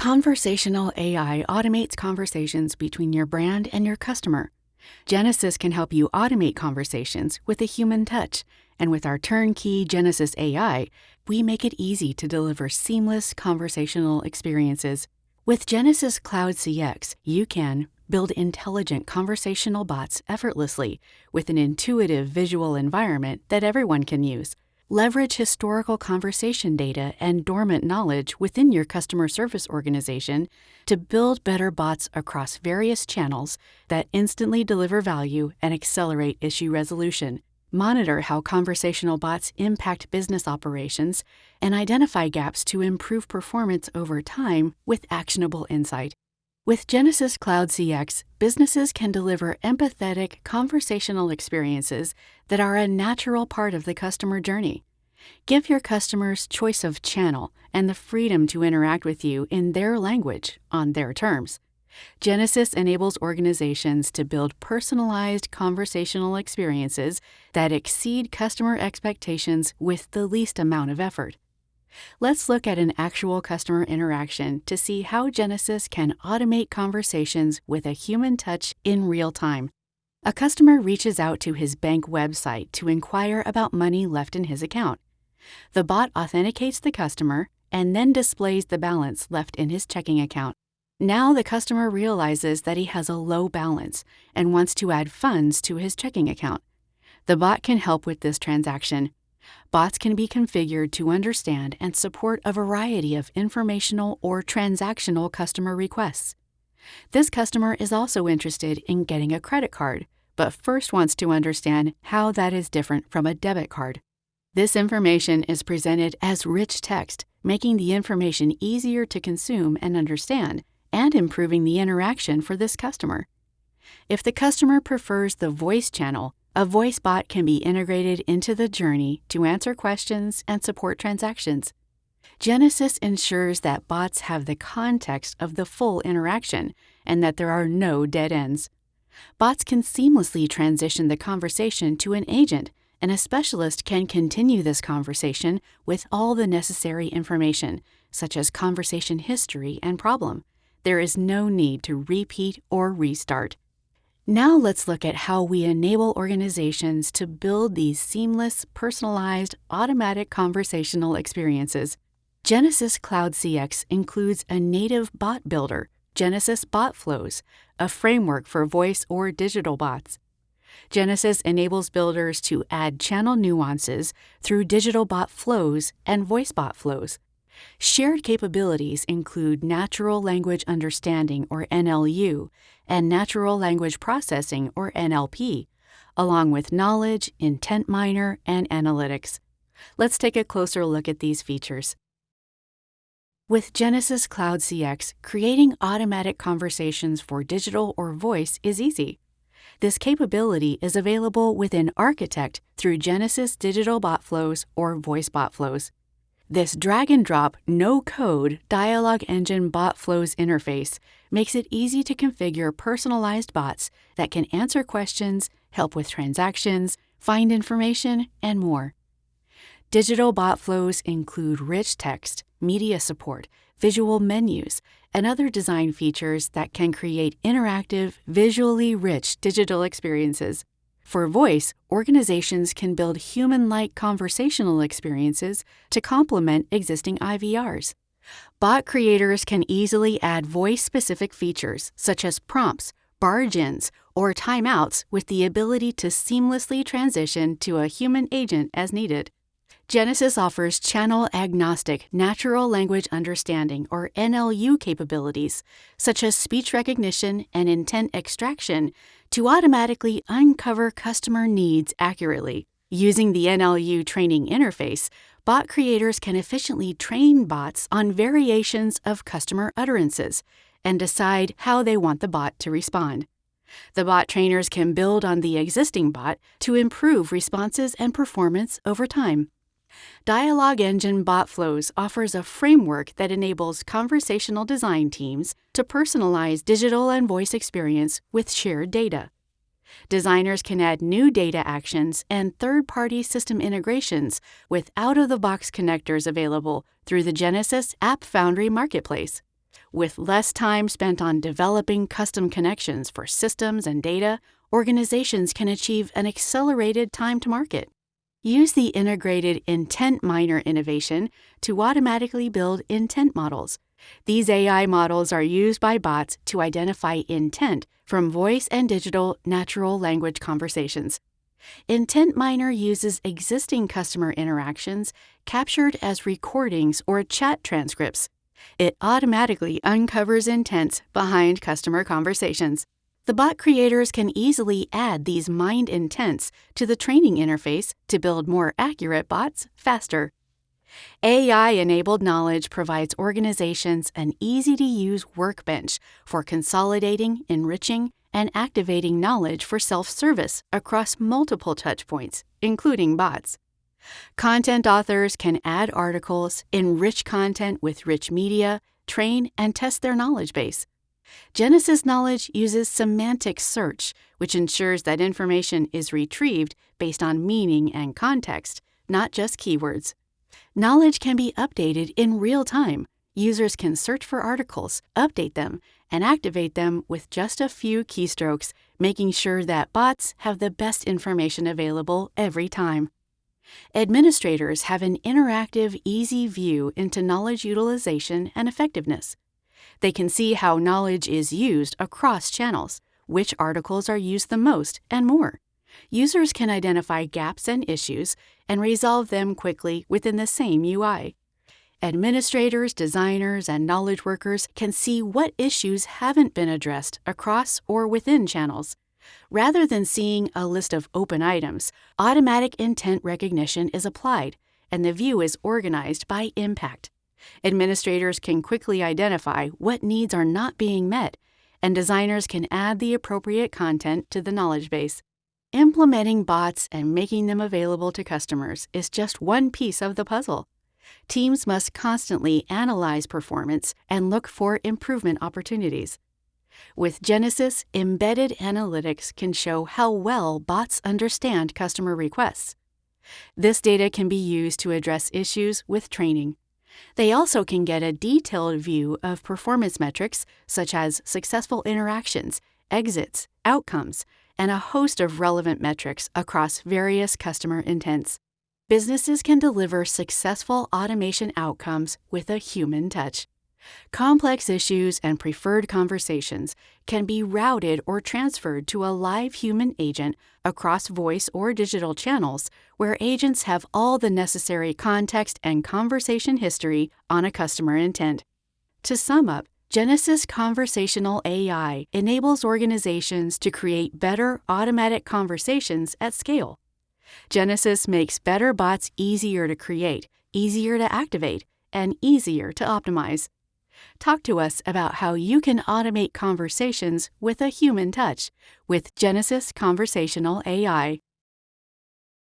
Conversational AI automates conversations between your brand and your customer. Genesys can help you automate conversations with a human touch, and with our turnkey Genesys AI, we make it easy to deliver seamless conversational experiences. With Genesys Cloud CX, you can build intelligent conversational bots effortlessly with an intuitive visual environment that everyone can use leverage historical conversation data and dormant knowledge within your customer service organization to build better bots across various channels that instantly deliver value and accelerate issue resolution. Monitor how conversational bots impact business operations and identify gaps to improve performance over time with actionable insight. With Genesys Cloud CX, businesses can deliver empathetic, conversational experiences that are a natural part of the customer journey. Give your customers choice of channel and the freedom to interact with you in their language on their terms. Genesys enables organizations to build personalized conversational experiences that exceed customer expectations with the least amount of effort. Let's look at an actual customer interaction to see how Genesys can automate conversations with a human touch in real time. A customer reaches out to his bank website to inquire about money left in his account. The bot authenticates the customer and then displays the balance left in his checking account. Now the customer realizes that he has a low balance and wants to add funds to his checking account. The bot can help with this transaction. Bots can be configured to understand and support a variety of informational or transactional customer requests. This customer is also interested in getting a credit card, but first wants to understand how that is different from a debit card. This information is presented as rich text, making the information easier to consume and understand, and improving the interaction for this customer. If the customer prefers the voice channel, a voice bot can be integrated into the journey to answer questions and support transactions. Genesys ensures that bots have the context of the full interaction and that there are no dead ends. Bots can seamlessly transition the conversation to an agent, and a specialist can continue this conversation with all the necessary information, such as conversation history and problem. There is no need to repeat or restart. Now let's look at how we enable organizations to build these seamless, personalized, automatic conversational experiences. Genesys Cloud CX includes a native bot builder, Genesys Bot Flows, a framework for voice or digital bots. Genesys enables builders to add channel nuances through digital bot flows and voice bot flows. Shared capabilities include natural language understanding, or NLU, and natural language processing, or NLP, along with knowledge, intent miner, and analytics. Let's take a closer look at these features. With Genesys Cloud CX, creating automatic conversations for digital or voice is easy. This capability is available within Architect through Genesys Digital Bot Flows or Voice Bot Flows. This drag and drop, no code dialogue engine bot flows interface makes it easy to configure personalized bots that can answer questions, help with transactions, find information, and more. Digital bot flows include rich text, media support, visual menus, and other design features that can create interactive, visually rich digital experiences. For voice, organizations can build human like conversational experiences to complement existing IVRs. Bot creators can easily add voice specific features such as prompts, barge ins, or timeouts with the ability to seamlessly transition to a human agent as needed. Genesys offers channel agnostic natural language understanding or NLU capabilities, such as speech recognition and intent extraction, to automatically uncover customer needs accurately. Using the NLU training interface, bot creators can efficiently train bots on variations of customer utterances and decide how they want the bot to respond. The bot trainers can build on the existing bot to improve responses and performance over time. Dialogue Engine BotFlows offers a framework that enables conversational design teams to personalize digital and voice experience with shared data. Designers can add new data actions and third party system integrations with out of the box connectors available through the Genesys App Foundry Marketplace. With less time spent on developing custom connections for systems and data, organizations can achieve an accelerated time to market. Use the integrated Intent Miner innovation to automatically build intent models. These AI models are used by bots to identify intent from voice and digital natural language conversations. Intent Miner uses existing customer interactions captured as recordings or chat transcripts. It automatically uncovers intents behind customer conversations. The bot creators can easily add these mined intents to the training interface to build more accurate bots faster. AI enabled knowledge provides organizations an easy to use workbench for consolidating, enriching, and activating knowledge for self service across multiple touchpoints, including bots. Content authors can add articles, enrich content with rich media, train and test their knowledge base. Genesys Knowledge uses semantic search, which ensures that information is retrieved based on meaning and context, not just keywords. Knowledge can be updated in real time. Users can search for articles, update them, and activate them with just a few keystrokes, making sure that bots have the best information available every time. Administrators have an interactive, easy view into knowledge utilization and effectiveness. They can see how knowledge is used across channels, which articles are used the most, and more. Users can identify gaps and issues and resolve them quickly within the same UI. Administrators, designers, and knowledge workers can see what issues haven't been addressed across or within channels. Rather than seeing a list of open items, automatic intent recognition is applied, and the view is organized by impact. Administrators can quickly identify what needs are not being met, and designers can add the appropriate content to the knowledge base. Implementing bots and making them available to customers is just one piece of the puzzle. Teams must constantly analyze performance and look for improvement opportunities. With Genesys, embedded analytics can show how well bots understand customer requests. This data can be used to address issues with training. They also can get a detailed view of performance metrics such as successful interactions, exits, outcomes, and a host of relevant metrics across various customer intents. Businesses can deliver successful automation outcomes with a human touch. Complex issues and preferred conversations can be routed or transferred to a live human agent across voice or digital channels where agents have all the necessary context and conversation history on a customer intent. To sum up, Genesys Conversational AI enables organizations to create better automatic conversations at scale. Genesys makes better bots easier to create, easier to activate, and easier to optimize. Talk to us about how you can automate conversations with a human touch with Genesys Conversational AI.